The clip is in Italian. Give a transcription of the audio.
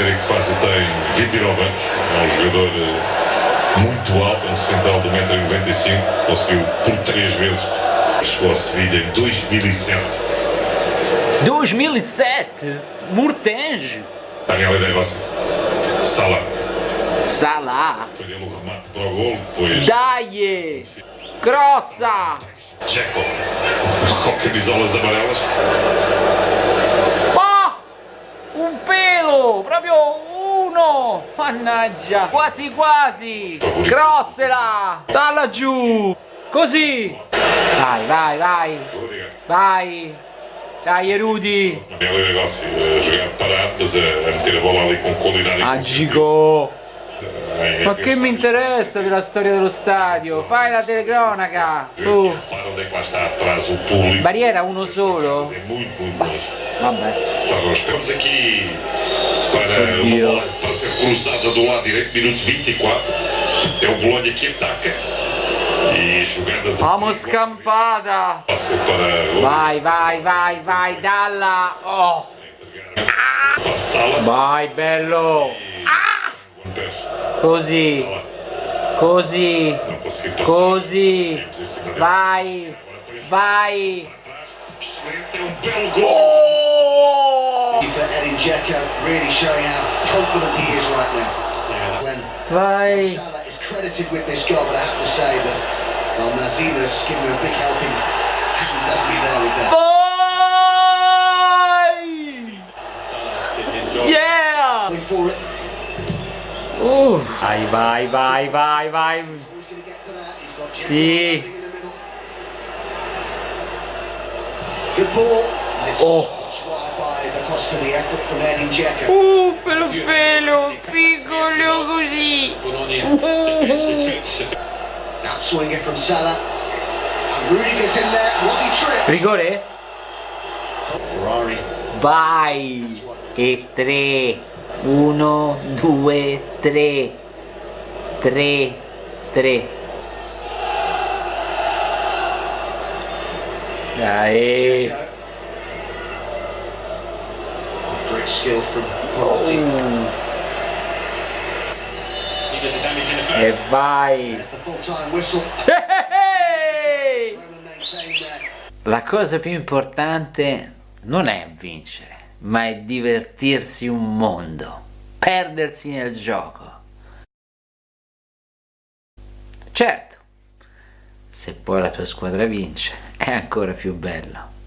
Federico Fácil tem 29 anos, é um jogador eh, muito alto, um central de 1,95m, conseguiu por três vezes, chegou a Sevilha em 2007. 2007? Murtenge? Daniel Negócio, Sala, Salah? foi dele o remate para o gol, depois Dai! Crossa! Jekyll, só camisolas amarelas, Ma! Un Proprio uno! Mannaggia! Quasi quasi! Crossela! Dalla giù! Così! Vai, vai, vai! Vai! Dai Rudy! Daniel Negócio a jogar parado, mas a, a meter a bola ali com qualidade e Ma che mi interessa della storia dello stadio? Fai la telecronaca! Público. Barriera uno solo? Vabbè. Oddio. bola para ser cruzada do lado direito, minuto 24. É o Bolonha que ataca. E jogada de Vamos perigo. scampada! Passo para o Vai, vai, vai, vai, dalla! Oh! entregar para a sala. Vai, bello! Pés. Così. Così. Così. Vai. Vai. Vai. credited with this goal, but I have to say that well, Nazina is giving a big helping hand, doesn't there with that. Uh, vai, vai, vai, vai, vai. Sì. Oh. Dzeko. Uh, per pelo, piccolo così. Rigore? Vai! E tre. Uno, due, tre. Tre, tre. Dai. Dzeko. Great skill from Perotti. E vai. La cosa più importante non è vincere, ma è divertirsi un mondo, perdersi nel gioco. Certo, se poi la tua squadra vince, è ancora più bello.